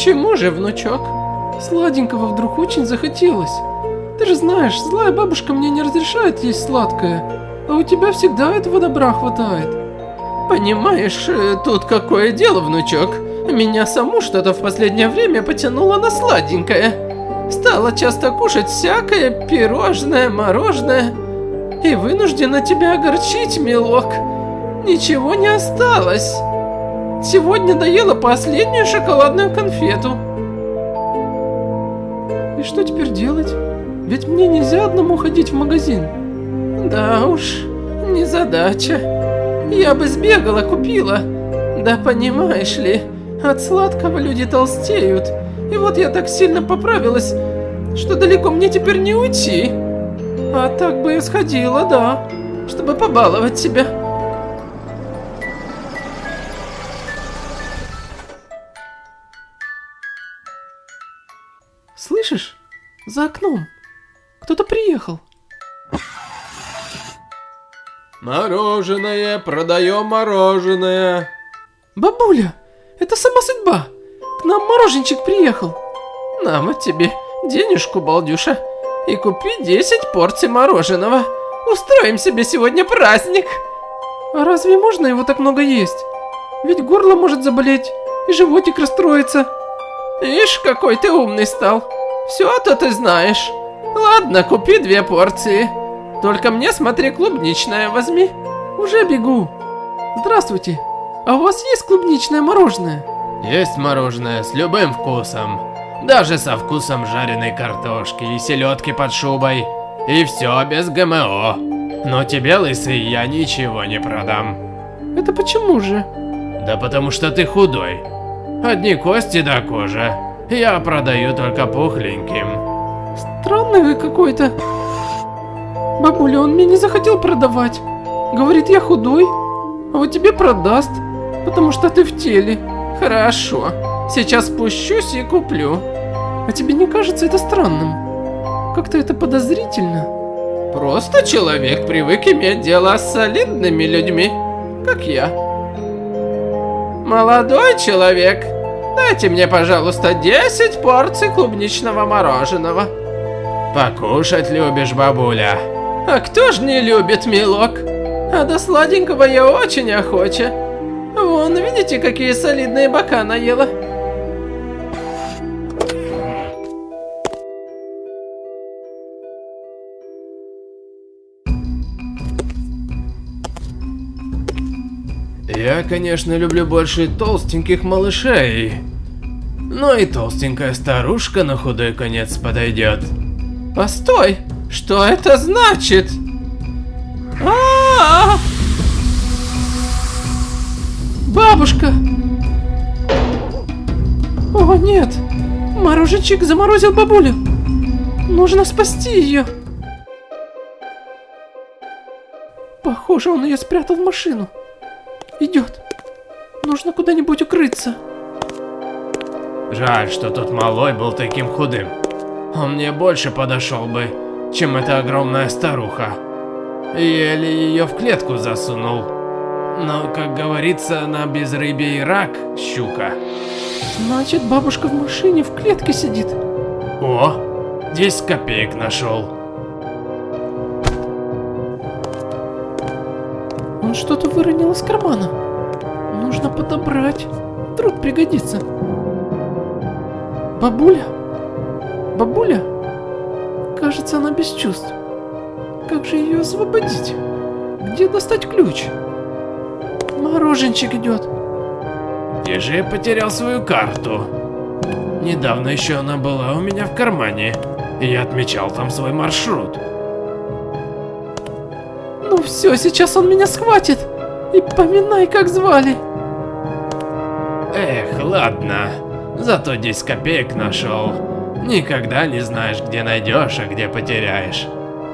Почему же, внучок? Сладенького вдруг очень захотелось. Ты же знаешь, злая бабушка мне не разрешает есть сладкое, а у тебя всегда этого добра хватает. Понимаешь, э, тут какое дело, внучок? Меня саму что-то в последнее время потянуло на сладенькое. Стала часто кушать всякое пирожное, мороженое. И вынуждена тебя огорчить, милок. Ничего не осталось. Сегодня доела последнюю шоколадную конфету. И что теперь делать? Ведь мне нельзя одному ходить в магазин. Да уж, не задача. Я бы сбегала, купила. Да понимаешь ли, от сладкого люди толстеют. И вот я так сильно поправилась, что далеко мне теперь не уйти. А так бы и сходила, да, чтобы побаловать себя. Мороженое, продаем мороженое. Бабуля, это сама судьба. К нам мороженчик приехал. На вот тебе денежку, балдюша, и купи 10 порций мороженого. Устроим себе сегодня праздник. А разве можно его так много есть? Ведь горло может заболеть, и животик расстроится. Ишь, какой ты умный стал. Все-то ты знаешь. Ладно, купи две порции. Только мне, смотри, клубничное возьми. Уже бегу. Здравствуйте. А у вас есть клубничное мороженое? Есть мороженое с любым вкусом. Даже со вкусом жареной картошки и селедки под шубой. И все без ГМО. Но тебе, лысый, я ничего не продам. Это почему же? Да потому что ты худой. Одни кости до кожи. Я продаю только пухленьким. Странный вы какой-то. Бабуля, он мне не захотел продавать. Говорит, я худой, а вот тебе продаст, потому что ты в теле. Хорошо, сейчас спущусь и куплю. А тебе не кажется это странным? Как-то это подозрительно. Просто человек привык иметь дело с солидными людьми, как я. Молодой человек, дайте мне, пожалуйста, 10 порций клубничного мороженого. Покушать любишь, бабуля? А кто ж не любит, милок? А до сладенького я очень охоча. Вон, видите, какие солидные бока наела? Я, конечно, люблю больше толстеньких малышей. Но и толстенькая старушка на худой конец подойдет. Постой! Что это значит? А, -а, -а, Бабушка! О, нет! Мороженчик заморозил бабулю! Нужно спасти ее! Похоже, он ее спрятал в машину. Идет. Нужно куда-нибудь укрыться. Жаль, что тот малой был таким худым. Он мне больше подошел бы, чем эта огромная старуха. Еле ее в клетку засунул. Но, как говорится, на безрыбье рак, щука. Значит, бабушка в машине в клетке сидит. О, 10 копеек нашел. Он что-то выронил из кармана. Нужно подобрать. Вдруг пригодится. Бабуля? Бабуля? Кажется, она без чувств. Как же ее освободить? Где достать ключ? Мороженчик идет. Где же я потерял свою карту? Недавно еще она была у меня в кармане, и я отмечал там свой маршрут. Ну все, сейчас он меня схватит. И поминай, как звали. Эх, ладно. Зато 10 копеек нашел. Никогда не знаешь, где найдешь, а где потеряешь.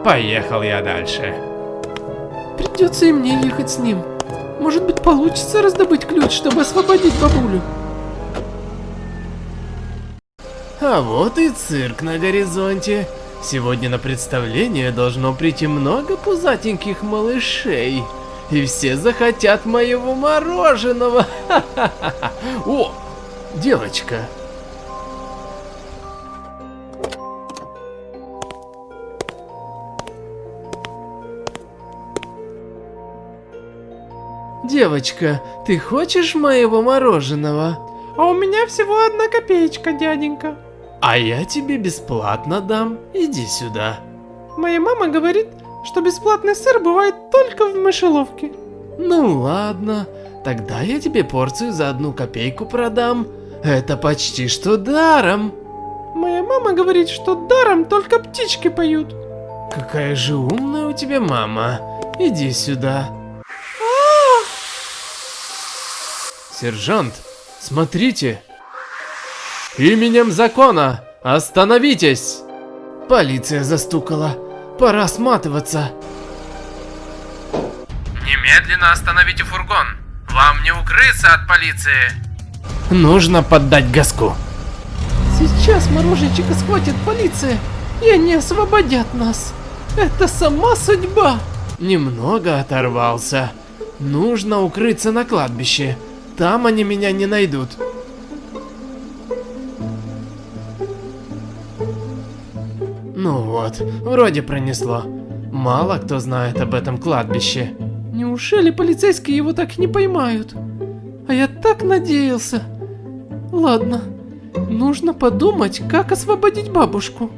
Поехал я дальше. Придется и мне ехать с ним. Может быть, получится раздобыть ключ, чтобы освободить бабулю. А вот и цирк на горизонте. Сегодня на представление должно прийти много пузатеньких малышей. И все захотят моего мороженого. О, девочка. Девочка, ты хочешь моего мороженого? А у меня всего одна копеечка, дяденька. А я тебе бесплатно дам. Иди сюда. Моя мама говорит, что бесплатный сыр бывает только в мышеловке. Ну ладно, тогда я тебе порцию за одну копейку продам. Это почти что даром. Моя мама говорит, что даром только птички поют. Какая же умная у тебя мама. Иди сюда. Сержант, смотрите. Именем закона, остановитесь. Полиция застукала. Пора сматываться. Немедленно остановите фургон. Вам не укрыться от полиции. Нужно поддать газку. Сейчас мороженчика схватит полиция, и они освободят нас. Это сама судьба. Немного оторвался. Нужно укрыться на кладбище. Там они меня не найдут. Ну вот, вроде пронесло. Мало кто знает об этом кладбище. Неужели полицейские его так не поймают? А я так надеялся. Ладно, нужно подумать, как освободить бабушку.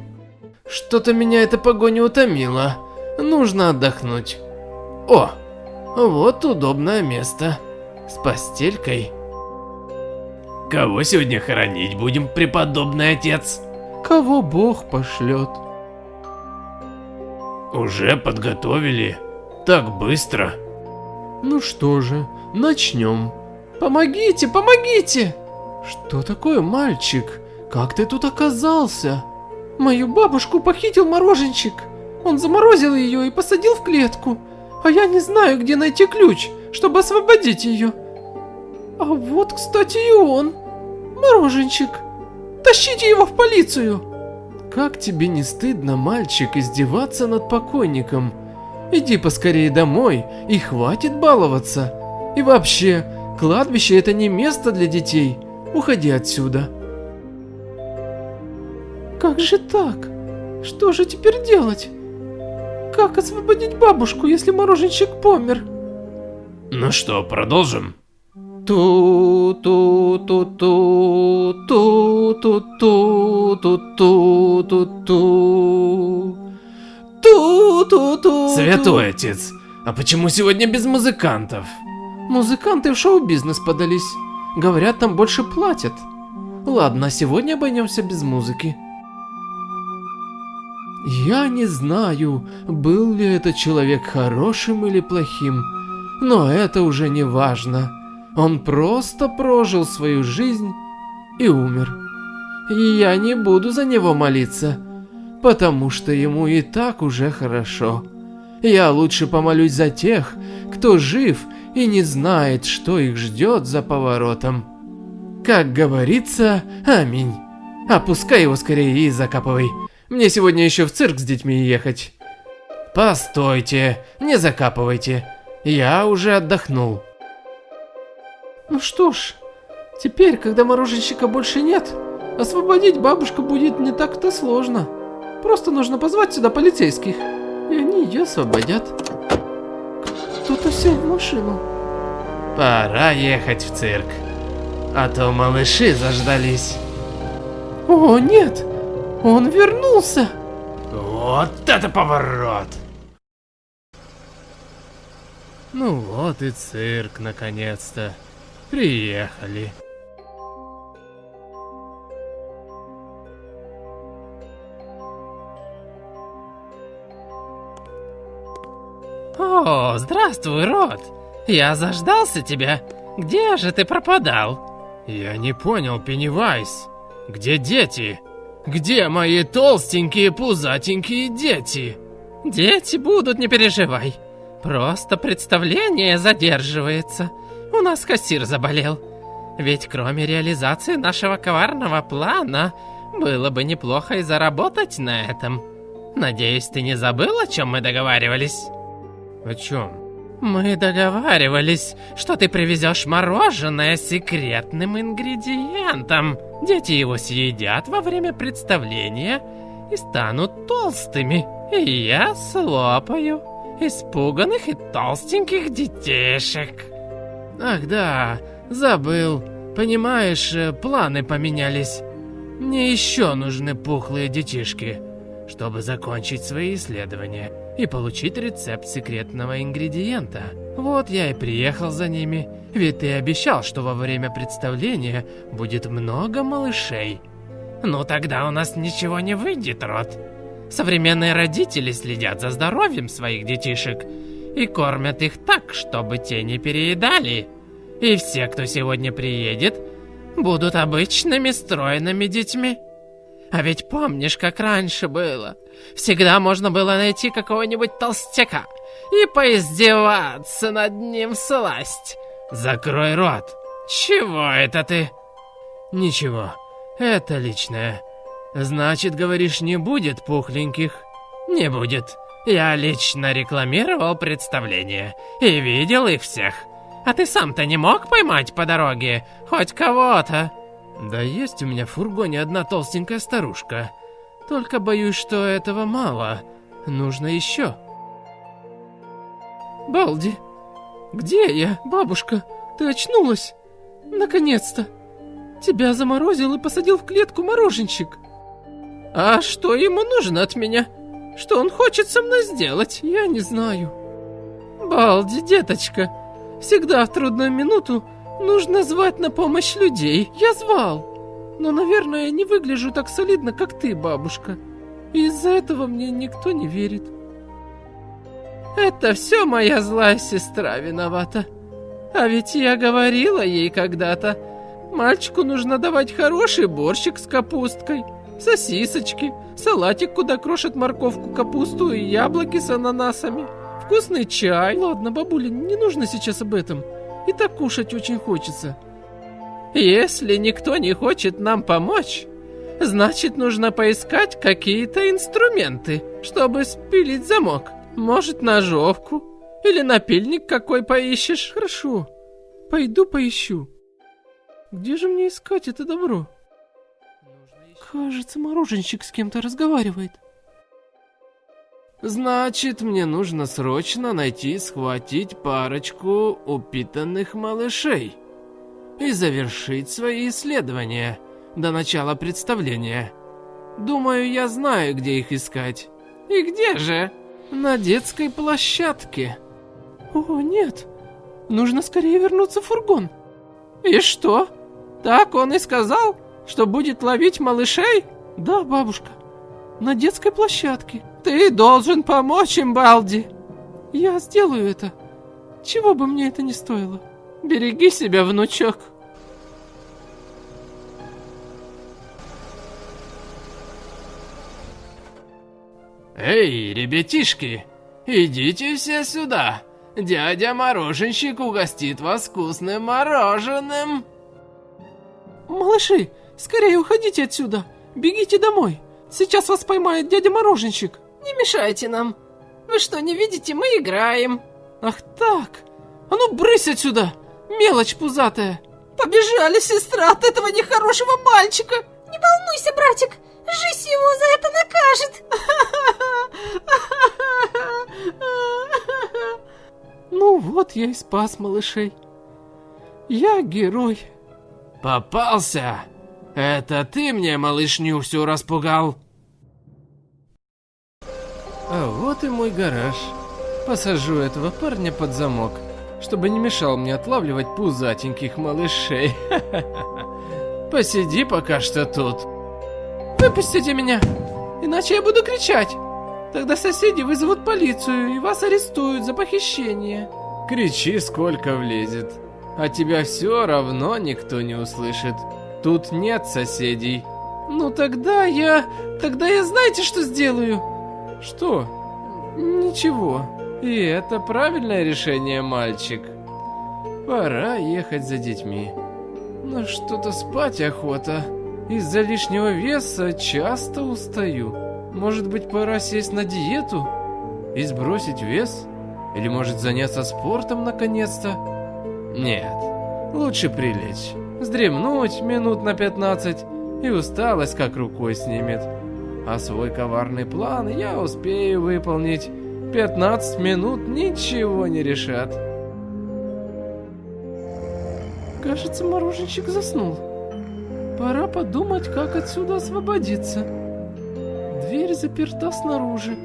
Что-то меня эта погоня утомила. Нужно отдохнуть. О, вот удобное место. С постелькой. Кого сегодня хоронить будем, преподобный отец? Кого Бог пошлет? Уже подготовили? Так быстро? Ну что же, начнем. Помогите, помогите! Что такое, мальчик? Как ты тут оказался? Мою бабушку похитил мороженщик. Он заморозил ее и посадил в клетку. А я не знаю, где найти ключ, чтобы освободить ее. А вот, кстати, и он. Мороженщик. Тащите его в полицию. Как тебе не стыдно, мальчик, издеваться над покойником? Иди поскорее домой и хватит баловаться. И вообще, кладбище это не место для детей. Уходи отсюда. Как же так? Что же теперь делать? Как освободить бабушку, если мороженщик помер? Ну что, продолжим? ту ту ту ту ту ту ту ту ту ту ту ту ту ту Святой отец, а почему сегодня без музыкантов? Музыканты в шоу-бизнес подались. Говорят, там больше платят. Ладно, сегодня обойдемся без музыки. Я не знаю, был ли этот человек хорошим или плохим, но это уже не важно. Он просто прожил свою жизнь и умер. И я не буду за него молиться, потому что ему и так уже хорошо. Я лучше помолюсь за тех, кто жив и не знает, что их ждет за поворотом. Как говорится, аминь. Опускай его скорее и закапывай. Мне сегодня еще в цирк с детьми ехать. Постойте, не закапывайте. Я уже отдохнул. Ну что ж, теперь, когда мороженщика больше нет, освободить бабушку будет не так-то сложно. Просто нужно позвать сюда полицейских, и они ее освободят. Кто-то сел в машину. Пора ехать в цирк. А то малыши заждались. О, нет! Он вернулся! Вот это поворот! Ну вот и цирк, наконец-то. Приехали. О, здравствуй, Рот. Я заждался тебя. Где же ты пропадал? Я не понял, Пеннивайз. Где дети? Где мои толстенькие пузатенькие дети? Дети будут, не переживай. Просто представление задерживается. У нас кассир заболел. Ведь кроме реализации нашего коварного плана, было бы неплохо и заработать на этом. Надеюсь, ты не забыл, о чем мы договаривались? О чем? Мы договаривались, что ты привезешь мороженое с секретным ингредиентом. Дети его съедят во время представления и станут толстыми. И я слопаю испуганных и толстеньких детишек. Ах да, забыл. Понимаешь, э, планы поменялись. Мне еще нужны пухлые детишки, чтобы закончить свои исследования и получить рецепт секретного ингредиента. Вот я и приехал за ними, ведь ты обещал, что во время представления будет много малышей. Ну тогда у нас ничего не выйдет, Рот. Современные родители следят за здоровьем своих детишек и кормят их так, чтобы те не переедали. И все, кто сегодня приедет, будут обычными стройными детьми. А ведь помнишь, как раньше было? Всегда можно было найти какого-нибудь толстяка и поиздеваться над ним сласть. Закрой рот. Чего это ты? Ничего, это личное. Значит, говоришь, не будет пухленьких? Не будет. Я лично рекламировал представление и видел их всех. А ты сам-то не мог поймать по дороге хоть кого-то? Да есть у меня в фургоне одна толстенькая старушка. Только боюсь, что этого мало. Нужно еще. Балди, где я, бабушка? Ты очнулась? Наконец-то. Тебя заморозил и посадил в клетку мороженщик. А что ему нужно от меня? Что он хочет со мной сделать? Я не знаю. Балди, деточка, всегда в трудную минуту Нужно звать на помощь людей. Я звал. Но, наверное, я не выгляжу так солидно, как ты, бабушка. из-за этого мне никто не верит. Это все моя злая сестра виновата. А ведь я говорила ей когда-то, мальчику нужно давать хороший борщик с капусткой, сосисочки, салатик, куда крошат морковку, капусту и яблоки с ананасами, вкусный чай. Ладно, бабуля, не нужно сейчас об этом. И так кушать очень хочется. Если никто не хочет нам помочь, значит нужно поискать какие-то инструменты, чтобы спилить замок. Может, ножовку? Или напильник какой поищешь? Хорошо, пойду поищу. Где же мне искать это добро? Кажется, мороженщик с кем-то разговаривает. Значит, мне нужно срочно найти и схватить парочку упитанных малышей и завершить свои исследования до начала представления. Думаю, я знаю, где их искать. И где же? На детской площадке. О, нет. Нужно скорее вернуться в фургон. И что? Так он и сказал, что будет ловить малышей? Да, бабушка. На детской площадке. Ты должен помочь им, Балди. Я сделаю это. Чего бы мне это ни стоило. Береги себя, внучок. Эй, ребятишки, идите все сюда. Дядя Мороженщик угостит вас вкусным мороженым. Малыши, скорее уходите отсюда. Бегите домой. Сейчас вас поймает дядя Мороженщик. Не мешайте нам. Вы что, не видите, мы играем. Ах так. А ну брысь отсюда, мелочь пузатая. Побежали, сестра, от этого нехорошего мальчика. Не волнуйся, братик, жизнь его за это накажет. Ну вот я и спас малышей. Я герой. Попался? Это ты мне малышню всю распугал? А вот и мой гараж. Посажу этого парня под замок, чтобы не мешал мне отлавливать пузатеньких малышей. Посиди пока что тут. Выпустите меня, иначе я буду кричать. Тогда соседи вызовут полицию и вас арестуют за похищение. Кричи, сколько влезет. А тебя все равно никто не услышит. Тут нет соседей. Ну тогда я... Тогда я знаете, что сделаю? Что? Ничего. И это правильное решение, мальчик. Пора ехать за детьми. Но что-то спать охота. Из-за лишнего веса часто устаю. Может быть, пора сесть на диету и сбросить вес? Или может заняться спортом наконец-то? Нет, лучше прилечь, вздремнуть минут на 15 и усталость как рукой снимет. А свой коварный план я успею выполнить. 15 минут ничего не решат. Кажется, мороженщик заснул. Пора подумать, как отсюда освободиться. Дверь заперта снаружи.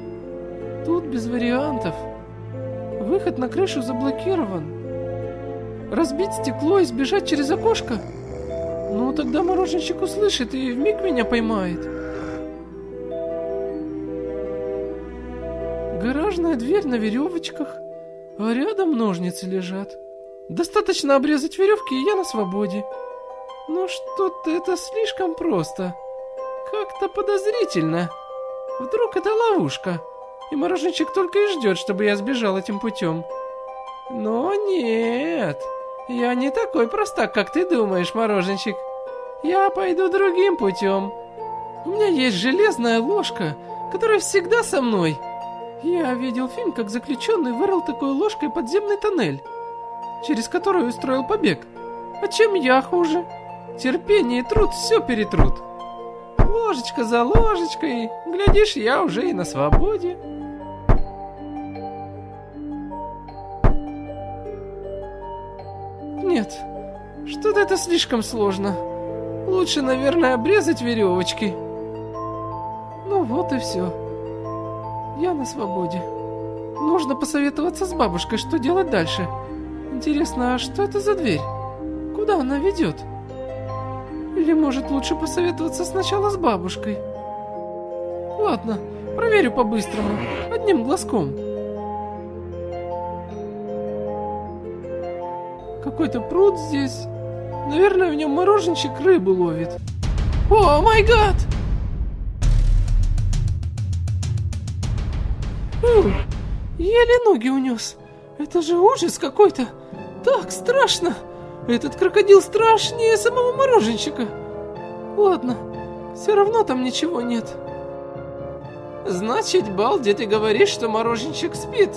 Тут без вариантов. Выход на крышу заблокирован. Разбить стекло и сбежать через окошко? Ну, тогда мороженщик услышит и вмиг меня поймает. Гаражная дверь на веревочках, а рядом ножницы лежат. Достаточно обрезать веревки, и я на свободе. Но что-то это слишком просто. Как-то подозрительно. Вдруг это ловушка, и мороженщик только и ждет, чтобы я сбежал этим путем. Но нет, я не такой простак, как ты думаешь, мороженщик. Я пойду другим путем. У меня есть железная ложка, которая всегда со мной. Я видел фильм, как заключенный вырыл такой ложкой подземный тоннель, через который устроил побег. А чем я хуже? Терпение и труд все перетрут. Ложечка за ложечкой, глядишь, я уже и на свободе. Нет, что-то это слишком сложно. Лучше, наверное, обрезать веревочки. Ну вот и все. Я на свободе. Нужно посоветоваться с бабушкой, что делать дальше. Интересно, а что это за дверь? Куда она ведет? Или может лучше посоветоваться сначала с бабушкой? Ладно, проверю по-быстрому, одним глазком. Какой-то пруд здесь. Наверное, в нем мороженщик рыбу ловит. О, май гад! Еле ноги унес. Это же ужас какой-то. Так страшно. Этот крокодил страшнее самого мороженщика. Ладно, все равно там ничего нет. Значит, Балди, ты говоришь, что мороженщик спит?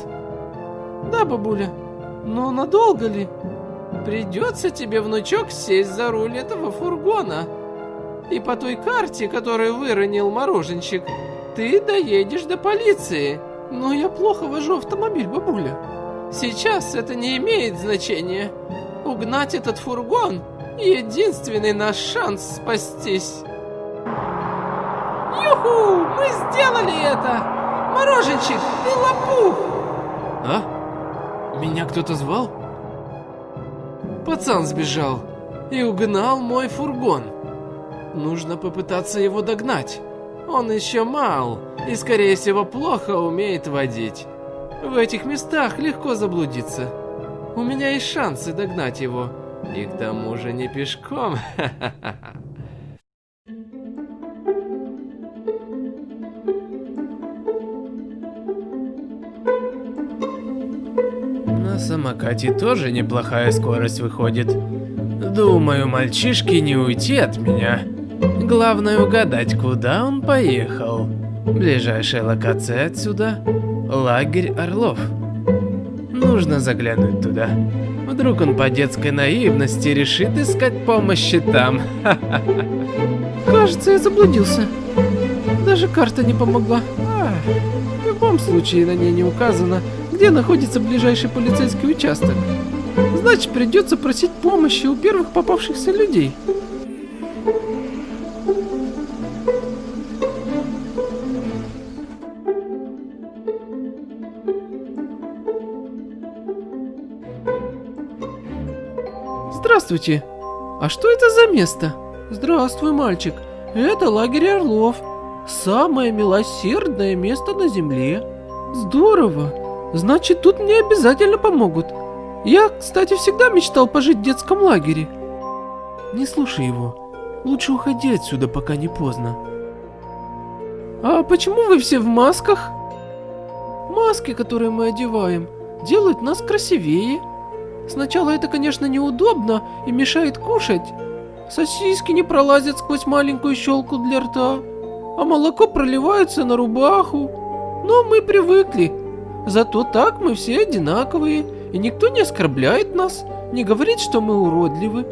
Да, бабуля. Но надолго ли? Придется тебе, внучок, сесть за руль этого фургона. И по той карте, которую выронил мороженщик, ты доедешь до полиции. Но я плохо вожу автомобиль, бабуля. Сейчас это не имеет значения. Угнать этот фургон — единственный наш шанс спастись. Юху! Мы сделали это! Мороженщик, ты лопух! А? Меня кто-то звал? Пацан сбежал и угнал мой фургон. Нужно попытаться его догнать. Он еще мал и, скорее всего, плохо умеет водить. В этих местах легко заблудиться. У меня есть шансы догнать его. И к тому же не пешком. На самокате тоже неплохая скорость выходит. Думаю, мальчишке не уйти от меня. Главное угадать, куда он поехал. Ближайшая локация отсюда – лагерь Орлов. Нужно заглянуть туда. Вдруг он по детской наивности решит искать помощи там. Кажется, я заблудился. Даже карта не помогла. А, в любом случае на ней не указано, где находится ближайший полицейский участок. Значит, придется просить помощи у первых попавшихся людей. Здравствуйте. А что это за место? Здравствуй, мальчик. Это лагерь Орлов. Самое милосердное место на земле. Здорово. Значит, тут мне обязательно помогут. Я, кстати, всегда мечтал пожить в детском лагере. Не слушай его. Лучше уходи отсюда, пока не поздно. А почему вы все в масках? Маски, которые мы одеваем, делают нас красивее. Сначала это, конечно, неудобно и мешает кушать. Сосиски не пролазят сквозь маленькую щелку для рта, а молоко проливается на рубаху. Но мы привыкли. Зато так мы все одинаковые, и никто не оскорбляет нас, не говорит, что мы уродливы.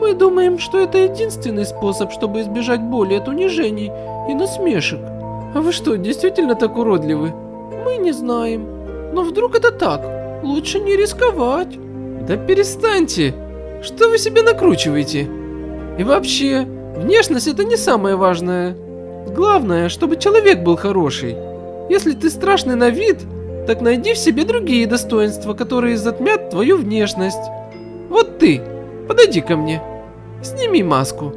Мы думаем, что это единственный способ, чтобы избежать боли от унижений и насмешек. А вы что, действительно так уродливы? Мы не знаем. Но вдруг это так? Лучше не рисковать. Да перестаньте. Что вы себе накручиваете? И вообще, внешность это не самое важное. Главное, чтобы человек был хороший. Если ты страшный на вид, так найди в себе другие достоинства, которые затмят твою внешность. Вот ты, подойди ко мне. Сними маску.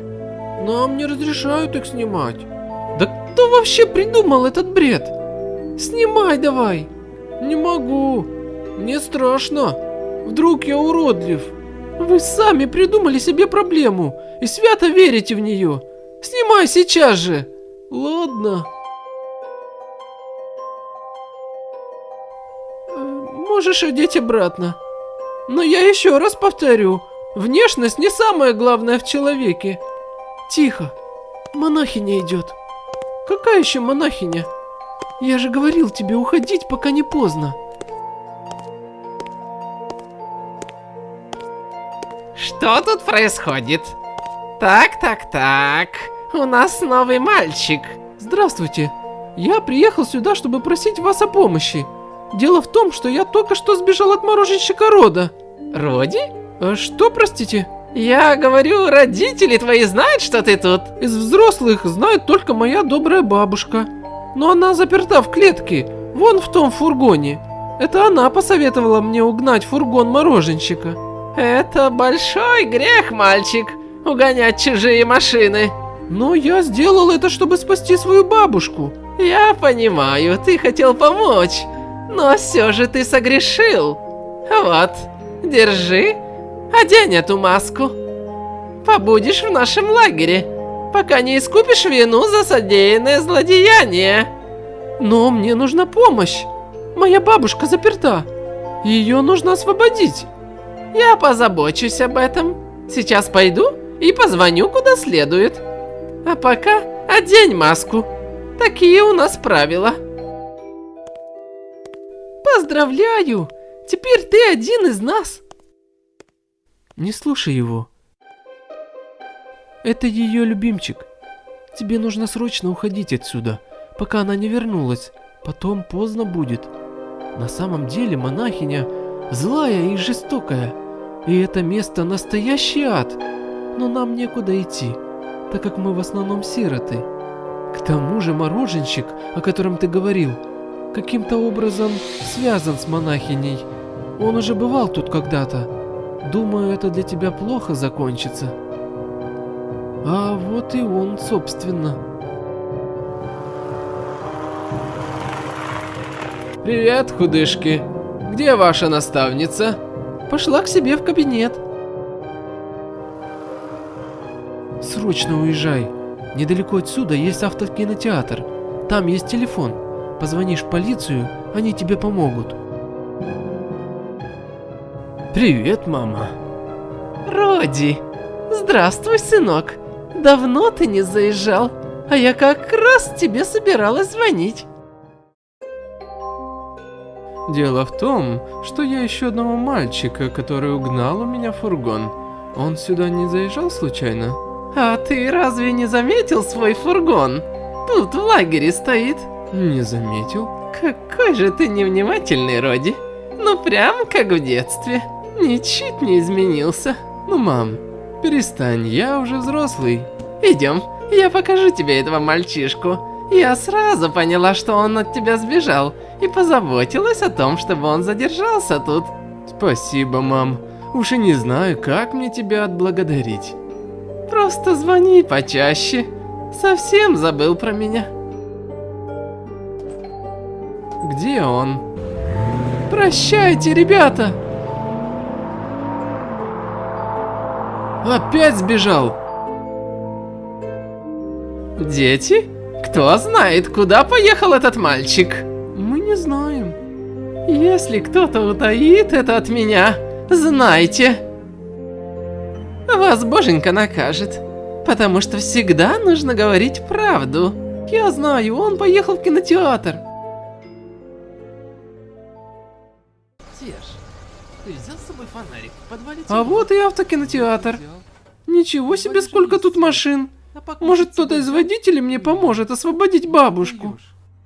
Нам не разрешают их снимать. Да кто вообще придумал этот бред? Снимай давай. Не могу. Мне страшно. Вдруг я уродлив. Вы сами придумали себе проблему и свято верите в нее. Снимай сейчас же. Ладно. Можешь одеть обратно. Но я еще раз повторю, внешность не самое главное в человеке. Тихо, монахиня идет. Какая еще монахиня? Я же говорил тебе уходить, пока не поздно. Что тут происходит? Так, так, так. У нас новый мальчик. Здравствуйте. Я приехал сюда, чтобы просить вас о помощи. Дело в том, что я только что сбежал от мороженщика Рода. Роди? А что, простите? Я говорю, родители твои знают, что ты тут? Из взрослых знает только моя добрая бабушка. Но она заперта в клетке, вон в том фургоне. Это она посоветовала мне угнать фургон мороженщика. Это большой грех, мальчик, угонять чужие машины. Но я сделал это, чтобы спасти свою бабушку. Я понимаю, ты хотел помочь, но все же ты согрешил. Вот, держи, одень эту маску. Побудешь в нашем лагере, пока не искупишь вину за содеянное злодеяние. Но мне нужна помощь. Моя бабушка заперта. Ее нужно освободить. Я позабочусь об этом. Сейчас пойду и позвоню куда следует. А пока одень маску. Такие у нас правила. Поздравляю! Теперь ты один из нас. Не слушай его. Это ее любимчик. Тебе нужно срочно уходить отсюда, пока она не вернулась. Потом поздно будет. На самом деле монахиня злая и жестокая. И это место настоящий ад. Но нам некуда идти, так как мы в основном сироты. К тому же мороженщик, о котором ты говорил, каким-то образом связан с монахиней. Он уже бывал тут когда-то. Думаю, это для тебя плохо закончится. А вот и он, собственно. Привет, худышки. Где ваша наставница? Пошла к себе в кабинет. Срочно уезжай. Недалеко отсюда есть автокинотеатр. Там есть телефон. Позвонишь в полицию, они тебе помогут. Привет, мама. Роди, здравствуй, сынок. Давно ты не заезжал, а я как раз тебе собиралась звонить. Дело в том, что я ищу одного мальчика, который угнал у меня фургон. Он сюда не заезжал случайно? А ты разве не заметил свой фургон? Тут в лагере стоит. Не заметил. Какой же ты невнимательный, Роди. Ну прям как в детстве. Ничуть не изменился. Ну, мам, перестань, я уже взрослый. Идем, я покажу тебе этого мальчишку. Я сразу поняла, что он от тебя сбежал, и позаботилась о том, чтобы он задержался тут. Спасибо, мам. Уж и не знаю, как мне тебя отблагодарить. Просто звони почаще. Совсем забыл про меня. Где он? Прощайте, ребята! Опять сбежал? Дети? Кто знает, куда поехал этот мальчик? Мы не знаем. Если кто-то утаит это от меня, знайте. Вас боженька накажет. Потому что всегда нужно говорить правду. Я знаю, он поехал в кинотеатр. Фонарик? А вот и автокинотеатр. Ничего себе, сколько тут машин. Может, кто-то из водителей мне поможет освободить бабушку.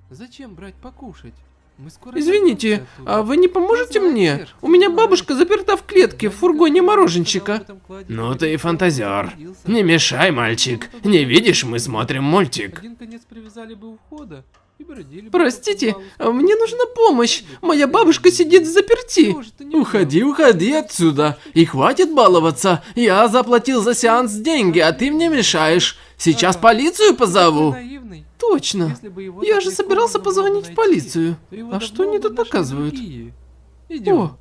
Зачем брать покушать? Мы скоро Извините, а вы не поможете мне? У меня бабушка заперта в клетке в фургоне мороженщика. Ну ты и фантазер. Не мешай, мальчик. Не видишь, мы смотрим мультик. Один конец привязали бы у входа Простите, мне нужна помощь. Моя бабушка сидит в заперти. Уходи, уходи отсюда. И хватит баловаться. Я заплатил за сеанс деньги, а ты мне мешаешь. Сейчас полицию позову. Точно. Я же собирался позвонить в полицию. А что они тут показывают? О,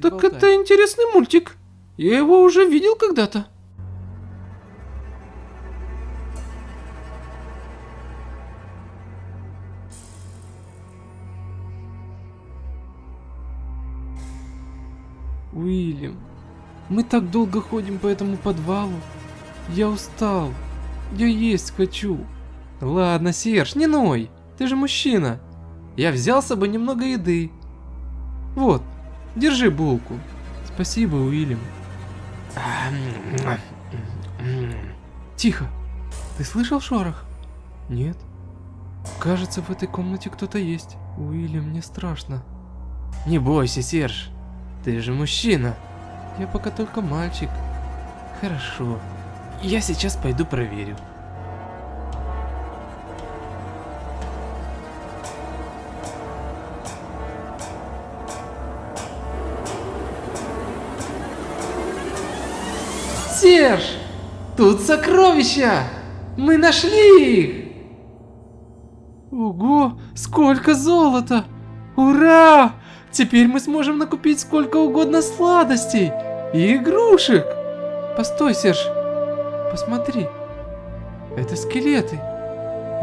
так это интересный мультик. Я его уже видел когда-то. Уильям, мы так долго ходим по этому подвалу. Я устал. Я есть хочу. Ладно, Серж, не ной. Ты же мужчина. Я взял с собой немного еды. Вот, держи булку. Спасибо, Уильям. Тихо. Ты слышал шорох? Нет. Кажется, в этой комнате кто-то есть. Уильям, мне страшно. Не бойся, Серж. Ты же мужчина. Я пока только мальчик. Хорошо. Я сейчас пойду проверю. Серж! Тут сокровища! Мы нашли их! Ого, сколько золота! Ура! Теперь мы сможем накупить сколько угодно сладостей и игрушек. Постой, Серж. Посмотри. Это скелеты.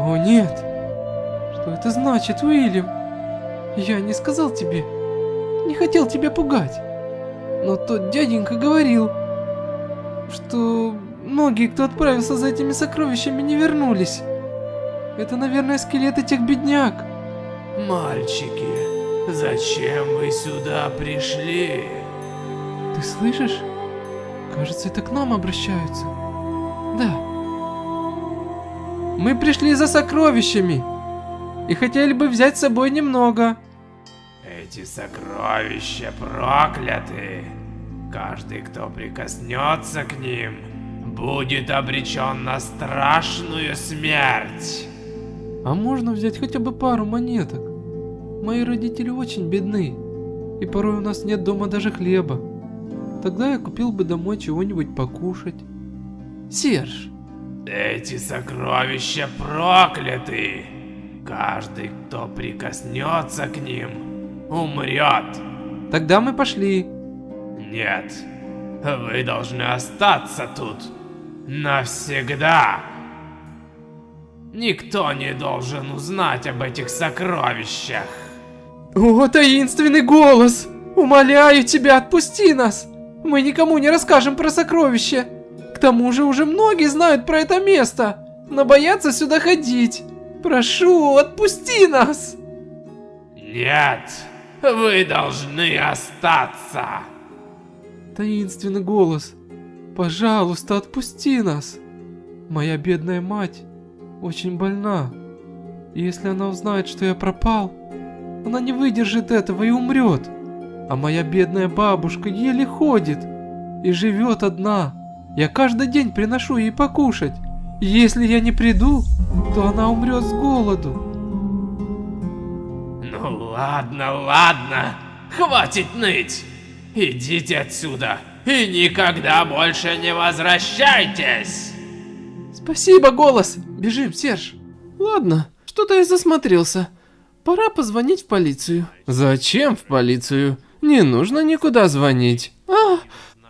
О нет. Что это значит, Уильям? Я не сказал тебе. Не хотел тебя пугать. Но тот дяденька говорил, что многие, кто отправился за этими сокровищами, не вернулись. Это, наверное, скелеты тех бедняк. Мальчики, зачем вы сюда пришли? Ты слышишь? Кажется, это к нам обращаются. Да. Мы пришли за сокровищами. И хотели бы взять с собой немного. Эти сокровища прокляты. Каждый, кто прикоснется к ним, будет обречен на страшную смерть. А можно взять хотя бы пару монеток? Мои родители очень бедны. И порой у нас нет дома даже хлеба. Тогда я купил бы домой чего-нибудь покушать. Серж, Эти сокровища прокляты. Каждый, кто прикоснется к ним, умрет. тогда мы пошли. Нет, вы должны остаться тут навсегда. Никто не должен узнать об этих сокровищах. О, таинственный голос! Умоляю тебя, отпусти нас! Мы никому не расскажем про сокровища. К тому же уже многие знают про это место, но боятся сюда ходить. Прошу, отпусти нас! Нет, вы должны остаться. Таинственный голос. Пожалуйста, отпусти нас. Моя бедная мать очень больна. И если она узнает, что я пропал, она не выдержит этого и умрет. А моя бедная бабушка еле ходит и живет одна. Я каждый день приношу ей покушать. И если я не приду, то она умрет с голоду. Ну ладно, ладно, хватит ныть. Идите отсюда и никогда больше не возвращайтесь. Спасибо, голос. Бежим, Серж. Ладно, что-то я засмотрелся. Пора позвонить в полицию. Зачем в полицию? Не нужно никуда звонить. А,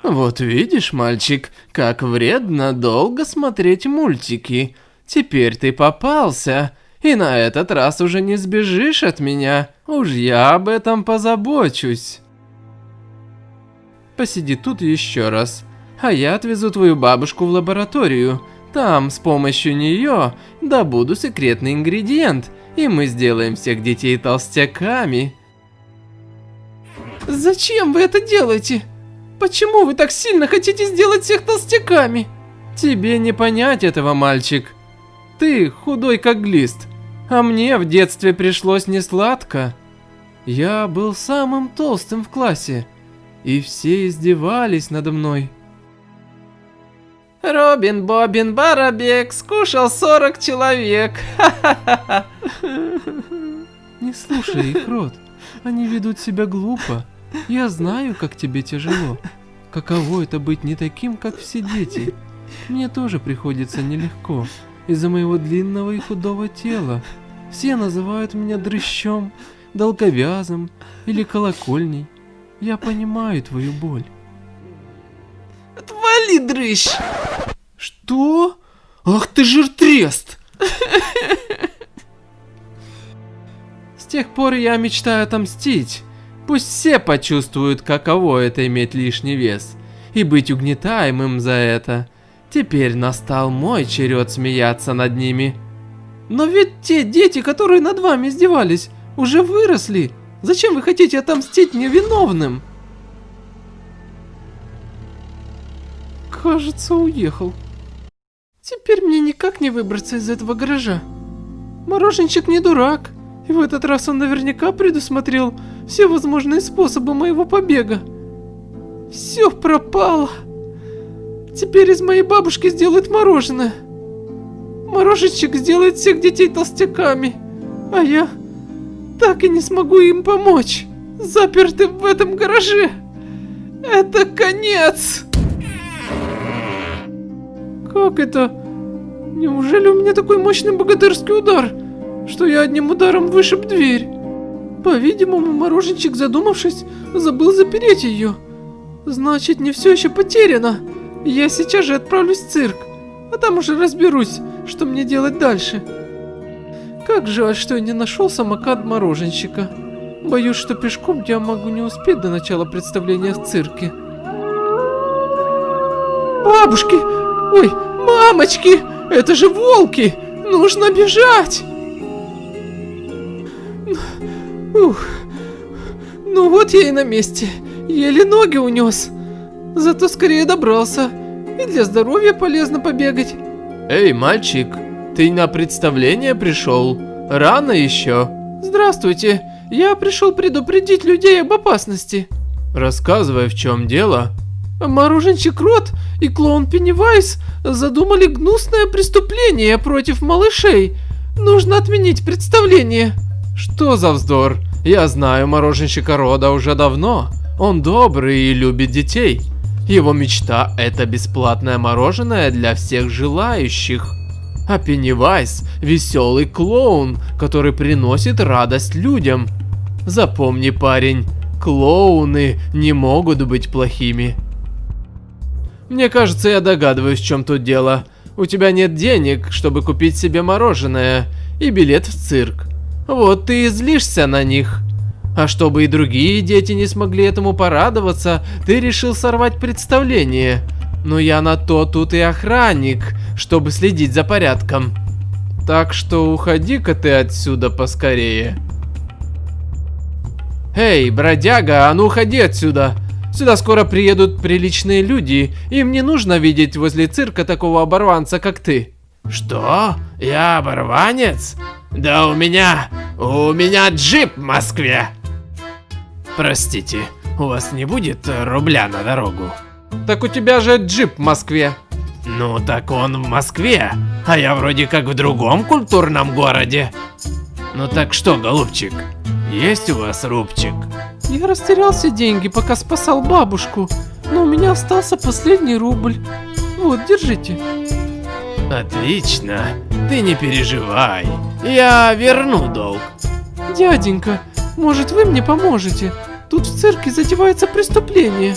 вот видишь, мальчик, как вредно долго смотреть мультики. Теперь ты попался, и на этот раз уже не сбежишь от меня. Уж я об этом позабочусь. Посиди тут еще раз, а я отвезу твою бабушку в лабораторию. Там с помощью нее добуду секретный ингредиент, и мы сделаем всех детей толстяками. Зачем вы это делаете? Почему вы так сильно хотите сделать всех толстяками? Тебе не понять этого, мальчик. Ты худой как глист, а мне в детстве пришлось несладко. Я был самым толстым в классе, и все издевались надо мной. Робин Бобин Барабек скушал 40 человек. Не слушай их, Рот. Они ведут себя глупо. Я знаю, как тебе тяжело. Каково это быть не таким, как все дети. Мне тоже приходится нелегко. Из-за моего длинного и худого тела. Все называют меня дрыщом, долговязым или колокольней. Я понимаю твою боль. Отвали, дрыщ! Что? Ах ты жиртрест! С тех пор я мечтаю отомстить. Пусть все почувствуют, каково это иметь лишний вес. И быть угнетаемым за это. Теперь настал мой черед смеяться над ними. Но ведь те дети, которые над вами издевались, уже выросли. Зачем вы хотите отомстить невиновным? Кажется, уехал. Теперь мне никак не выбраться из этого гаража. Мороженщик не дурак. И в этот раз он наверняка предусмотрел все возможные способы моего побега. Все пропало. Теперь из моей бабушки сделают мороженое. Мороженщик сделает всех детей толстяками. А я так и не смогу им помочь. Заперты в этом гараже. Это конец. Как это? Неужели у меня такой мощный богатырский удар, что я одним ударом вышиб дверь? По-видимому, мороженщик, задумавшись, забыл запереть ее. Значит, не все еще потеряно. Я сейчас же отправлюсь в цирк, а там уже разберусь, что мне делать дальше. Как жаль, что я не нашел самокат мороженщика. Боюсь, что пешком я могу не успеть до начала представления в цирке. Бабушки! Ой, мамочки! Это же волки! Нужно бежать! Ух. Ну вот я и на месте. Еле ноги унес. Зато скорее добрался. И для здоровья полезно побегать. Эй, мальчик, ты на представление пришел? Рано еще. Здравствуйте. Я пришел предупредить людей об опасности. Рассказывай, в чем дело. Мороженщик Рот и клоун Пеннивайз задумали гнусное преступление против малышей. Нужно отменить представление. Что за вздор? Я знаю мороженщика Рода уже давно. Он добрый и любит детей. Его мечта это бесплатное мороженое для всех желающих. А Пеннивайз – веселый клоун, который приносит радость людям. Запомни, парень, клоуны не могут быть плохими. Мне кажется, я догадываюсь, в чем тут дело. У тебя нет денег, чтобы купить себе мороженое и билет в цирк. Вот ты и злишься на них. А чтобы и другие дети не смогли этому порадоваться, ты решил сорвать представление. Но я на то тут и охранник, чтобы следить за порядком. Так что уходи-ка ты отсюда поскорее. Эй, бродяга, а ну уходи отсюда. Сюда скоро приедут приличные люди, им не нужно видеть возле цирка такого оборванца, как ты. Что? Я оборванец? Да у меня... у меня джип в Москве. Простите, у вас не будет рубля на дорогу? Так у тебя же джип в Москве. Ну так он в Москве, а я вроде как в другом культурном городе. Ну так что, голубчик, есть у вас рубчик? Я растерял все деньги, пока спасал бабушку, но у меня остался последний рубль. Вот, держите. Отлично, ты не переживай, я верну долг. Дяденька, может вы мне поможете? Тут в цирке затевается преступление.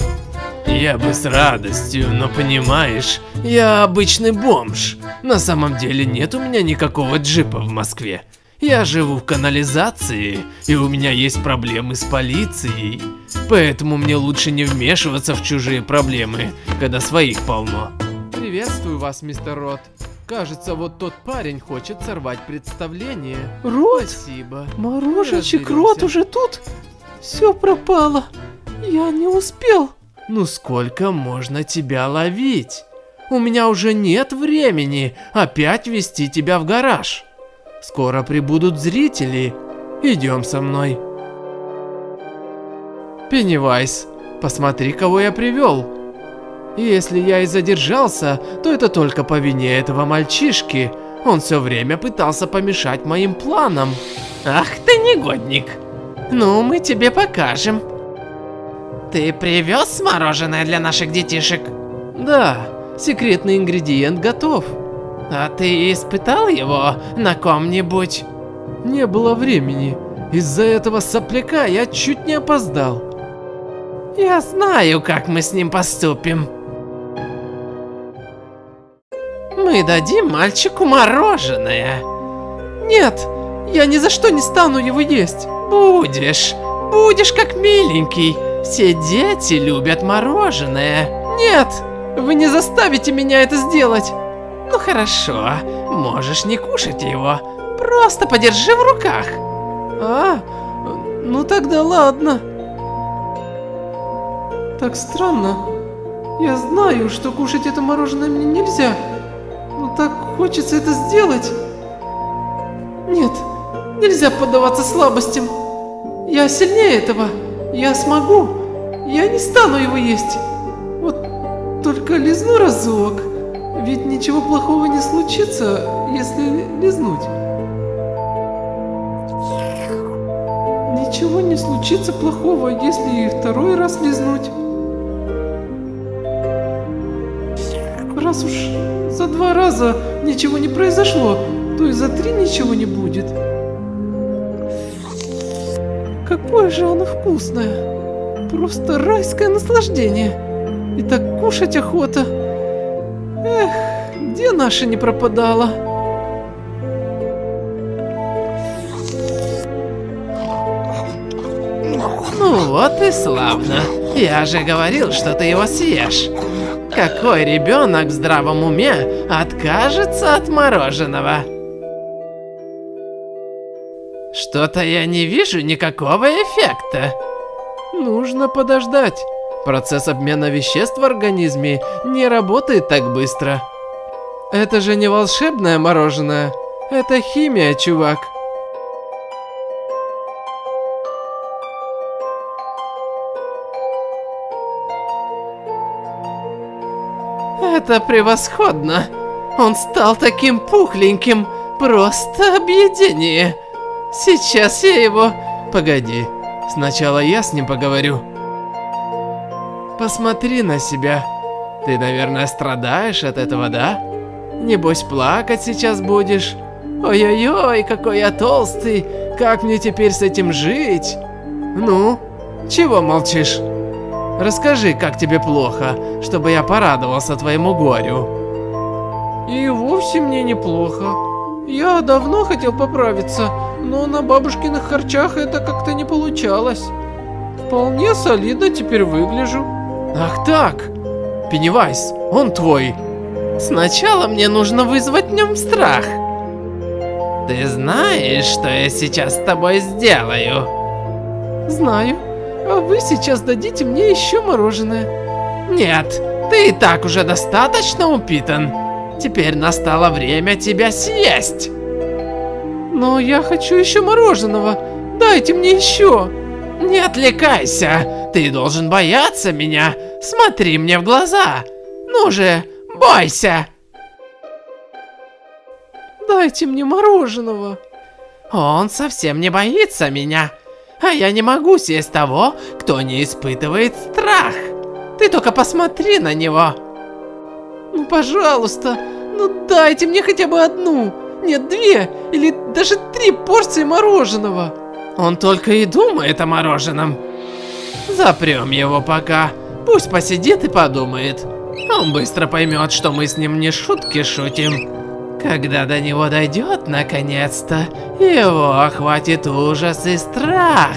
Я бы с радостью, но понимаешь, я обычный бомж. На самом деле нет у меня никакого джипа в Москве. Я живу в канализации, и у меня есть проблемы с полицией. Поэтому мне лучше не вмешиваться в чужие проблемы, когда своих полно. Приветствую вас, мистер Рот. Кажется, вот тот парень хочет сорвать представление. Рот? Спасибо. Мороженщик Разберемся. Рот уже тут? Все пропало. Я не успел. Ну сколько можно тебя ловить? У меня уже нет времени опять вести тебя в гараж. Скоро прибудут зрители. Идем со мной. Пеннивайз, посмотри, кого я привел. Если я и задержался, то это только по вине этого мальчишки. Он все время пытался помешать моим планам. Ах ты негодник. Ну, мы тебе покажем. Ты привез мороженое для наших детишек? Да, секретный ингредиент готов. А ты испытал его на ком-нибудь? Не было времени. Из-за этого сопляка я чуть не опоздал. Я знаю, как мы с ним поступим. Мы дадим мальчику мороженое. Нет, я ни за что не стану его есть. Будешь, будешь как миленький. Все дети любят мороженое. Нет, вы не заставите меня это сделать. Ну хорошо, можешь не кушать его. Просто подержи в руках. А, ну тогда ладно. Так странно. Я знаю, что кушать это мороженое мне нельзя. Но так хочется это сделать. Нет, нельзя поддаваться слабостям. Я сильнее этого. Я смогу. Я не стану его есть. Вот только лизну разок. Ведь ничего плохого не случится, если лизнуть. Ничего не случится плохого, если и второй раз лизнуть. Раз уж за два раза ничего не произошло, то и за три ничего не будет. Какое же оно вкусное. Просто райское наслаждение. И так кушать охота. Наша не пропадала? Ну вот и славно. Я же говорил, что ты его съешь. Какой ребенок в здравом уме откажется от мороженого? Что-то я не вижу никакого эффекта. Нужно подождать. Процесс обмена веществ в организме не работает так быстро. Это же не волшебное мороженое. Это химия, чувак. Это превосходно. Он стал таким пухленьким. Просто объедение. Сейчас я его... Погоди. Сначала я с ним поговорю. Посмотри на себя. Ты, наверное, страдаешь от этого, да? Небось, плакать сейчас будешь. Ой-ой-ой, какой я толстый. Как мне теперь с этим жить? Ну, чего молчишь? Расскажи, как тебе плохо, чтобы я порадовался твоему горю. И вовсе мне неплохо. Я давно хотел поправиться, но на бабушкиных харчах это как-то не получалось. Вполне солидно теперь выгляжу. Ах так, Пеннивайз, он твой. Сначала мне нужно вызвать в нем страх. Ты знаешь, что я сейчас с тобой сделаю? Знаю. А вы сейчас дадите мне еще мороженое. Нет, ты и так уже достаточно упитан. Теперь настало время тебя съесть. Но я хочу еще мороженого. Дайте мне еще. Не отвлекайся. Ты должен бояться меня. Смотри мне в глаза. Ну же, бойся. Дайте мне мороженого. Он совсем не боится меня. А я не могу съесть того, кто не испытывает страх. Ты только посмотри на него. Ну, пожалуйста, ну дайте мне хотя бы одну, нет, две или даже три порции мороженого. Он только и думает о мороженом. Запрем его пока, пусть посидит и подумает. Он быстро поймет, что мы с ним не шутки шутим. Когда до него дойдет наконец-то, его охватит ужас и страх.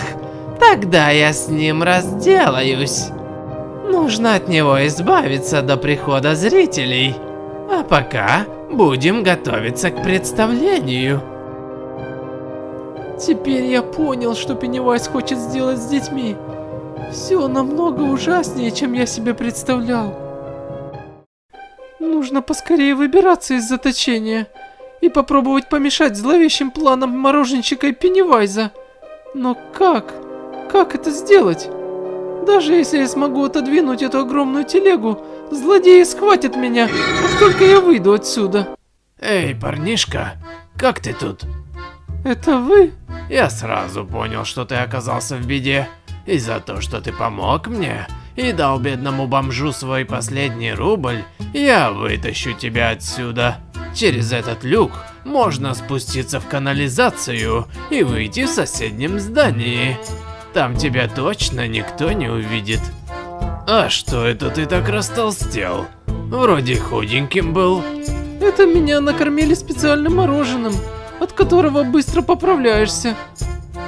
Тогда я с ним разделаюсь. Нужно от него избавиться до прихода зрителей. А пока будем готовиться к представлению. Теперь я понял, что Пеннивайз хочет сделать с детьми. Все намного ужаснее, чем я себе представлял. Нужно поскорее выбираться из заточения и попробовать помешать зловещим планам мороженщика и Пеннивайза. Но как? Как это сделать? Даже если я смогу отодвинуть эту огромную телегу, злодеи схватят меня, как только я выйду отсюда. Эй, парнишка, как ты тут? Это вы? Я сразу понял, что ты оказался в беде. И за то, что ты помог мне и дал бедному бомжу свой последний рубль, я вытащу тебя отсюда. Через этот люк можно спуститься в канализацию и выйти в соседнем здании. Там тебя точно никто не увидит. А что это ты так растолстел? Вроде худеньким был. Это меня накормили специальным мороженым, от которого быстро поправляешься.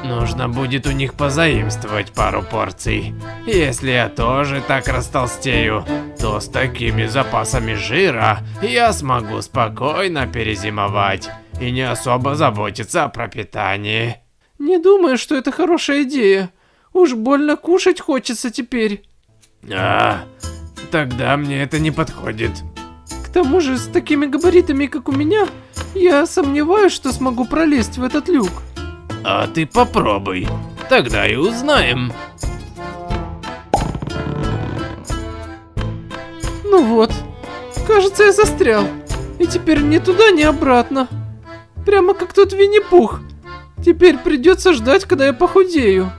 Нужно будет у них позаимствовать пару порций. Если я тоже так растолстею, то с такими запасами жира я смогу спокойно перезимовать и не особо заботиться о пропитании. Не думаю, что это хорошая идея. Уж больно кушать хочется теперь. А, тогда мне это не подходит. К тому же, с такими габаритами, как у меня, я сомневаюсь, что смогу пролезть в этот люк. А ты попробуй, тогда и узнаем. Ну вот, кажется, я застрял. И теперь ни туда, ни обратно. Прямо как тот Винни-Пух. Теперь придется ждать, когда я похудею.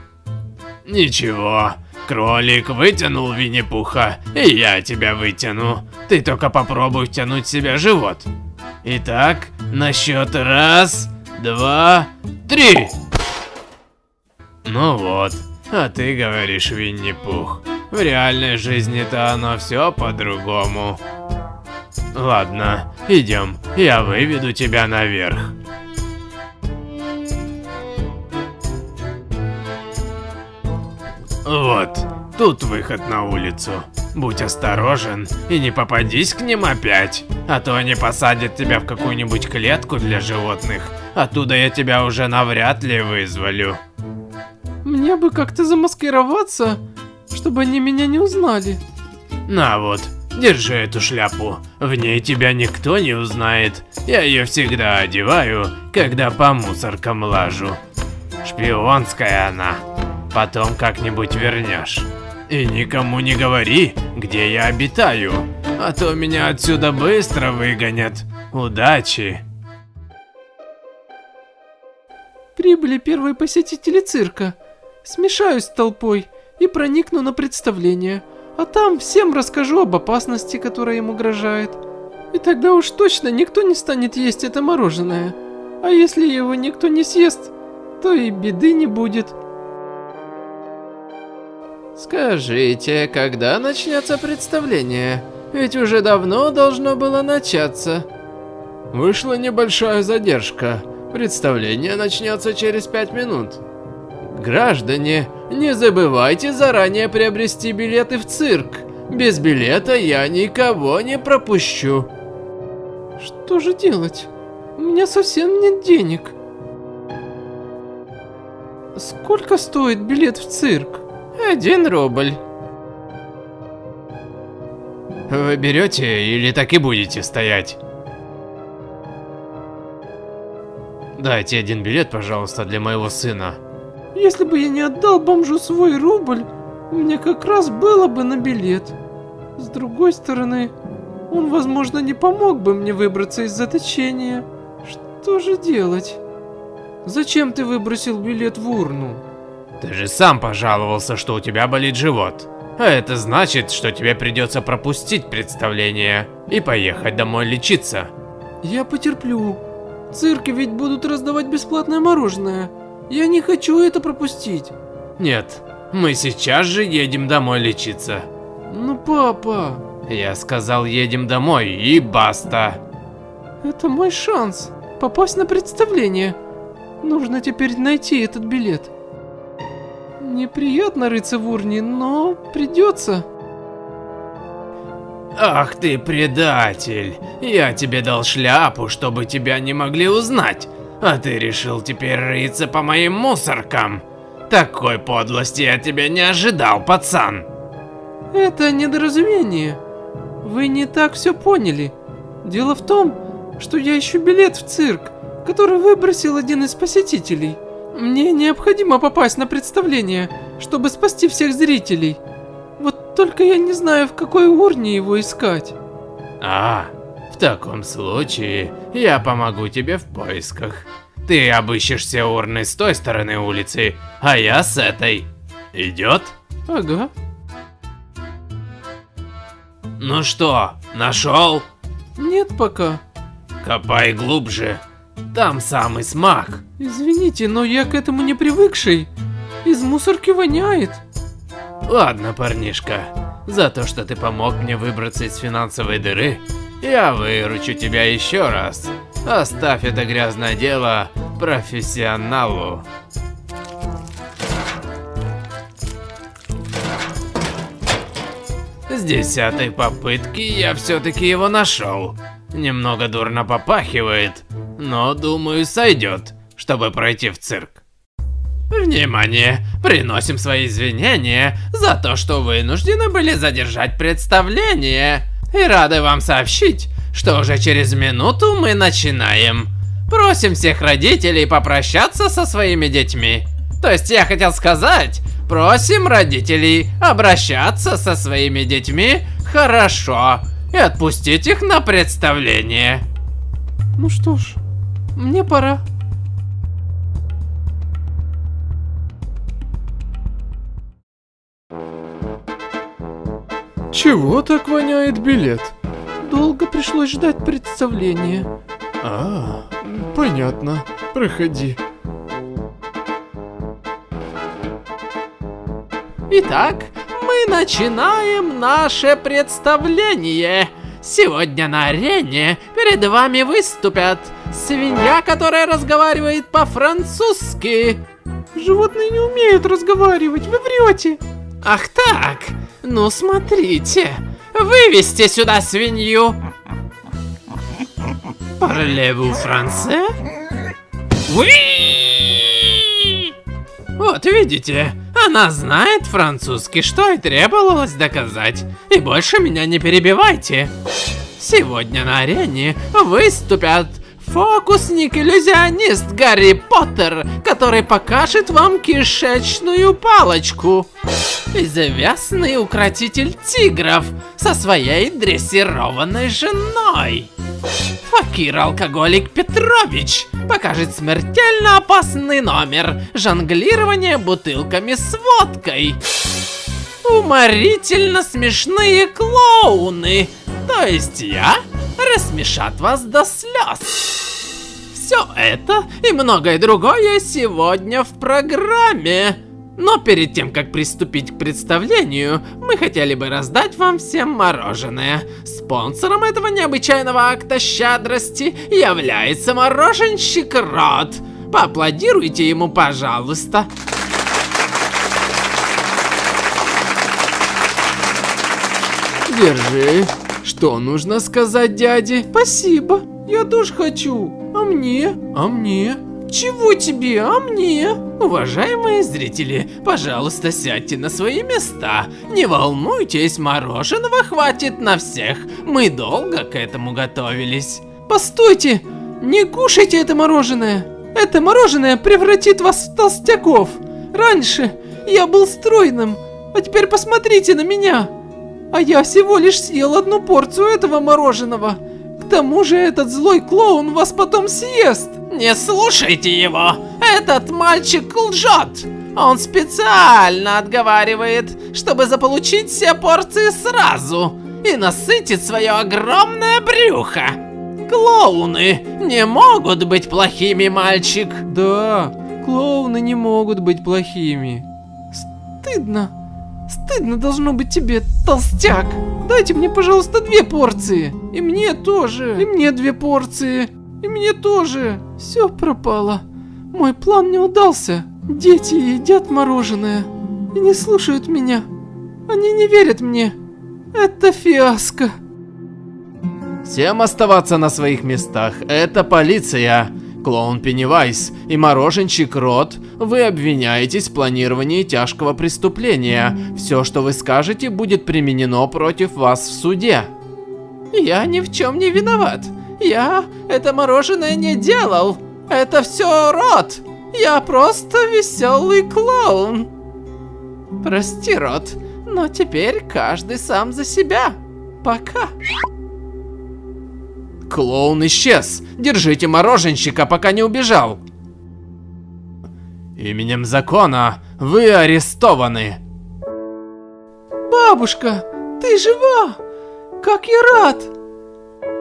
Ничего, кролик вытянул Винни-Пуха, и я тебя вытяну. Ты только попробуй втянуть в себя живот. Итак, на счет раз, два, три. Ну вот, а ты говоришь Винни-Пух. В реальной жизни-то оно все по-другому. Ладно, идем, я выведу тебя наверх. Вот, тут выход на улицу. Будь осторожен и не попадись к ним опять, а то они посадят тебя в какую-нибудь клетку для животных. Оттуда я тебя уже навряд ли вызволю. Мне бы как-то замаскироваться, чтобы они меня не узнали. На вот, держи эту шляпу. В ней тебя никто не узнает. Я ее всегда одеваю, когда по мусоркам лажу. Шпионская она. Потом как-нибудь вернешь. И никому не говори, где я обитаю, а то меня отсюда быстро выгонят. Удачи! Прибыли первые посетители цирка. Смешаюсь с толпой и проникну на представление, а там всем расскажу об опасности, которая им угрожает. И тогда уж точно никто не станет есть это мороженое. А если его никто не съест, то и беды не будет. Скажите, когда начнется представление? Ведь уже давно должно было начаться. Вышла небольшая задержка. Представление начнется через пять минут. Граждане, не забывайте заранее приобрести билеты в цирк. Без билета я никого не пропущу. Что же делать? У меня совсем нет денег. Сколько стоит билет в цирк? Один рубль. Вы берете или так и будете стоять? Дайте один билет, пожалуйста, для моего сына. Если бы я не отдал бомжу свой рубль, у меня как раз было бы на билет. С другой стороны, он, возможно, не помог бы мне выбраться из заточения. Что же делать? Зачем ты выбросил билет в урну? Ты же сам пожаловался, что у тебя болит живот. А это значит, что тебе придется пропустить представление и поехать домой лечиться. Я потерплю. Цирки ведь будут раздавать бесплатное мороженое. Я не хочу это пропустить. Нет, мы сейчас же едем домой лечиться. Ну, папа... Я сказал, едем домой и баста. Это мой шанс попасть на представление. Нужно теперь найти этот билет. Неприятно рыться в урне, но придется. Ах ты предатель! Я тебе дал шляпу, чтобы тебя не могли узнать. А ты решил теперь рыться по моим мусоркам? Такой подлости я тебя не ожидал, пацан. Это недоразумение. Вы не так все поняли. Дело в том, что я ищу билет в цирк, который выбросил один из посетителей. Мне необходимо попасть на представление, чтобы спасти всех зрителей. Только я не знаю, в какой урне его искать. А, в таком случае я помогу тебе в поисках. Ты обыщешь все урны с той стороны улицы, а я с этой. Идет? Ага. Ну что, нашел? Нет пока. Копай глубже. Там самый смак. Извините, но я к этому не привыкший. Из мусорки воняет. Ладно, парнишка. За то, что ты помог мне выбраться из финансовой дыры, я выручу тебя еще раз. Оставь это грязное дело профессионалу. С десятой попытки я все-таки его нашел. Немного дурно попахивает, но думаю сойдет, чтобы пройти в цирк. Внимание! Приносим свои извинения за то, что вынуждены были задержать представление. И рады вам сообщить, что уже через минуту мы начинаем. Просим всех родителей попрощаться со своими детьми. То есть я хотел сказать, просим родителей обращаться со своими детьми хорошо и отпустить их на представление. Ну что ж, мне пора. Чего так воняет билет? Долго пришлось ждать представления. А, понятно. Проходи. Итак, мы начинаем наше представление. Сегодня на арене перед вами выступят свинья, которая разговаривает по-французски. Животные не умеют разговаривать, вы врете. Ах так, ну смотрите, вывести сюда свинью. Français? Oui! Вот видите, она знает французский, что и требовалось доказать. И больше меня не перебивайте. Сегодня на арене выступят фокусник-иллюзионист Гарри Поттер, который покажет вам кишечную палочку. Известный укротитель тигров со своей дрессированной женой. Факир-алкоголик Петрович покажет смертельно опасный номер жонглирование бутылками с водкой. Уморительно смешные клоуны, то есть я, рассмешат вас до слез. Все это и многое другое сегодня в программе. Но перед тем, как приступить к представлению, мы хотели бы раздать вам всем мороженое. Спонсором этого необычайного акта щедрости является мороженщик Рот. Поаплодируйте ему, пожалуйста. Держи. Что нужно сказать дяде? Спасибо, я тоже хочу. А мне? А мне? Чего тебе, а мне? Уважаемые зрители, пожалуйста, сядьте на свои места. Не волнуйтесь, мороженого хватит на всех. Мы долго к этому готовились. Постойте, не кушайте это мороженое. Это мороженое превратит вас в толстяков. Раньше я был стройным, а теперь посмотрите на меня. А я всего лишь съел одну порцию этого мороженого. К тому же этот злой клоун вас потом съест. Не слушайте его! Этот мальчик лжет! Он специально отговаривает, чтобы заполучить все порции сразу и насытить свое огромное брюхо. Клоуны не могут быть плохими, мальчик. Да, клоуны не могут быть плохими. Стыдно. Стыдно должно быть тебе, толстяк. Дайте мне, пожалуйста, две порции. И мне тоже. И мне две порции. И мне тоже. Все пропало. Мой план не удался. Дети едят мороженое и не слушают меня. Они не верят мне. Это фиаско. Всем оставаться на своих местах. Это полиция. Клоун Пеннивайз и мороженщик Рот, вы обвиняетесь в планировании тяжкого преступления. Все, что вы скажете, будет применено против вас в суде. Я ни в чем не виноват. Я это мороженое не делал. Это все Рот. Я просто веселый клоун. Прости, Рот, но теперь каждый сам за себя. Пока. Клоун исчез. Держите мороженщика, пока не убежал. Именем закона вы арестованы. Бабушка, ты жива? Как я рад!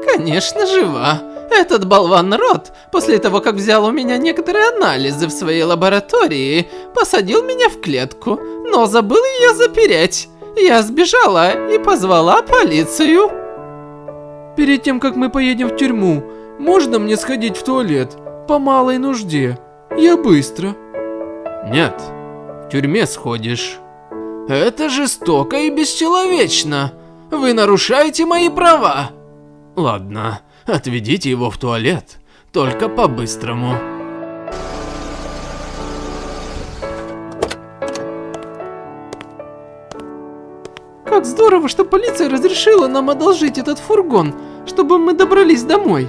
Конечно, жива. Этот болван Рот, после того, как взял у меня некоторые анализы в своей лаборатории, посадил меня в клетку, но забыл ее запереть. Я сбежала и позвала полицию. Перед тем, как мы поедем в тюрьму, можно мне сходить в туалет? По малой нужде. Я быстро. Нет, в тюрьме сходишь. Это жестоко и бесчеловечно. Вы нарушаете мои права. Ладно, отведите его в туалет. Только по-быстрому. Как здорово, что полиция разрешила нам одолжить этот фургон, чтобы мы добрались домой.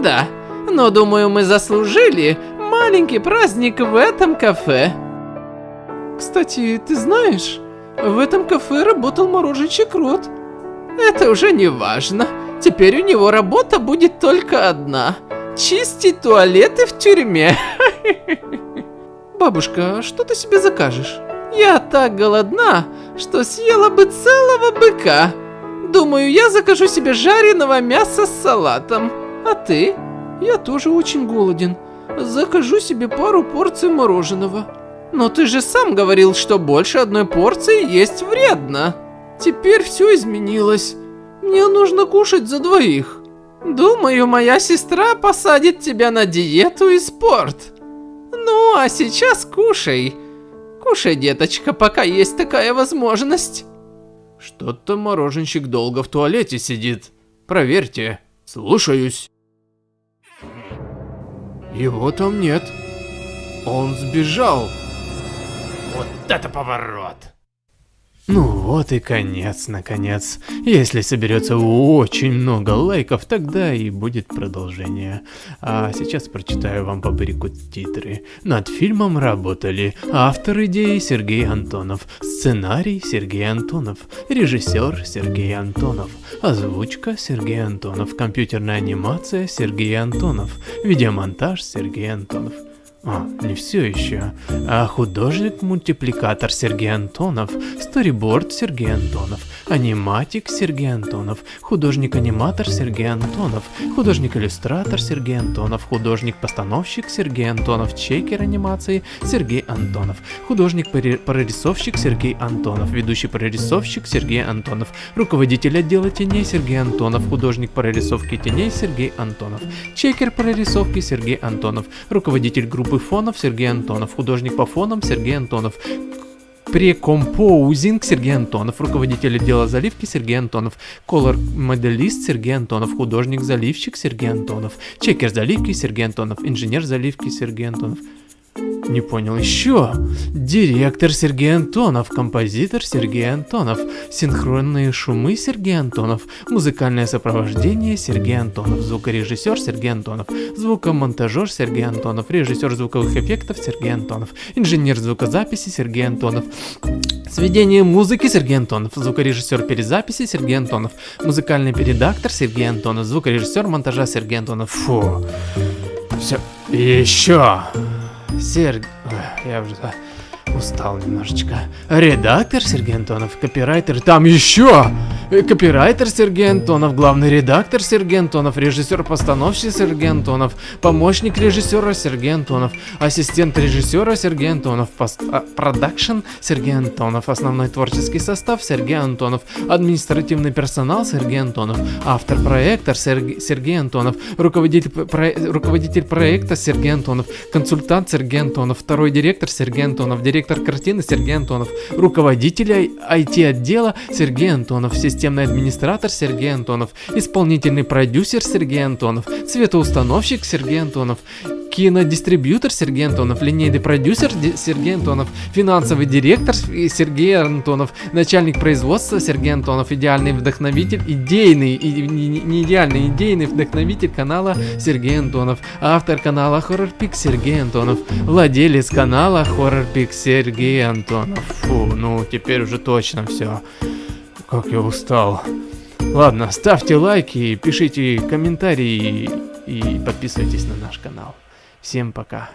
Да, но думаю, мы заслужили маленький праздник в этом кафе. Кстати, ты знаешь, в этом кафе работал мороженщик Рот. Это уже не важно. Теперь у него работа будет только одна. Чистить туалеты в тюрьме. Бабушка, что ты себе закажешь? Я так голодна, что съела бы целого быка. Думаю, я закажу себе жареного мяса с салатом. А ты? Я тоже очень голоден. Закажу себе пару порций мороженого. Но ты же сам говорил, что больше одной порции есть вредно. Теперь все изменилось. Мне нужно кушать за двоих. Думаю, моя сестра посадит тебя на диету и спорт. Ну, а сейчас кушай. Кушай, деточка, пока есть такая возможность. Что-то мороженщик долго в туалете сидит. Проверьте. Слушаюсь. Его там нет. Он сбежал. Вот это поворот. Ну вот и конец, наконец. Если соберется очень много лайков, тогда и будет продолжение. А сейчас прочитаю вам по брику титры. Над фильмом работали автор идеи Сергей Антонов, сценарий Сергей Антонов, режиссер Сергей Антонов, озвучка Сергей Антонов, компьютерная анимация Сергей Антонов, видеомонтаж Сергей Антонов. А, не все еще. А художник-мультипликатор Сергей Антонов, сториборд Сергей Антонов, аниматик Сергей Антонов, художник-аниматор Сергей Антонов, художник-иллюстратор Сергей Антонов, художник-постановщик Сергей Антонов, чекер анимации Сергей Антонов, художник-прорисовщик Сергей Антонов, ведущий прорисовщик Сергей Антонов, руководитель отдела теней Сергей Антонов, художник прорисовки теней Сергей Антонов, чекер прорисовки Сергей Антонов, руководитель группы фонов Сергей Антонов, художник по фонам Сергей Антонов, Прекомпоузинг Сергей Антонов, руководитель отдела заливки Сергей Антонов, колор-моделист Сергей Антонов, художник-заливщик Сергей Антонов, чекер заливки Сергей Антонов, инженер заливки Сергей Антонов. Не понял еще. Директор Сергей Антонов, композитор Сергей Антонов, синхронные шумы Сергей Антонов, музыкальное сопровождение Сергей Антонов, звукорежиссер Сергей Антонов, звукомонтажер Сергей Антонов, режиссер звуковых эффектов Сергей Антонов, инженер звукозаписи Сергей Антонов, сведение музыки Сергей Антонов, звукорежиссер перезаписи Сергей Антонов, музыкальный передактор Сергей Антонов, звукорежиссер монтажа Сергей Антонов. Фу. Все. Еще. Серг... Я уже устал немножечко. Редактор Сергей Антонов, копирайтер... Там еще! Копирайтер Сергей Антонов, главный редактор Сергей Антонов, режиссер-постановщик Сергей Антонов, помощник режиссера Сергей Антонов, ассистент режиссера Сергей Антонов, а, продакшн Сергей Антонов, основной творческий состав Сергей Антонов, административный персонал Сергей Антонов, автор проекта Сергей, Сергей Антонов, руководитель, про, руководитель проекта Сергей Антонов, консультант Сергей Антонов, второй директор Сергей Антонов, директор картины Сергей Антонов, руководитель IT-отдела Сергей Антонов, системный администратор Сергей Антонов, исполнительный продюсер Сергей Антонов, светоустановщик Сергей Антонов, кинодистрибьютор Сергей Антонов, линейный продюсер Сергей Антонов, финансовый директор Сергей Антонов, начальник производства Сергей Антонов, идеальный вдохновитель, идейный, и, не, не- идеальный, идейный вдохновитель канала Сергей Антонов, автор канала Horror Pix Сергей Антонов, владелец канала Horror Pix Сергей Антонов. Фу, ну теперь уже точно все. Как я устал. Ладно, ставьте лайки, пишите комментарии и подписывайтесь на наш канал. Всем пока.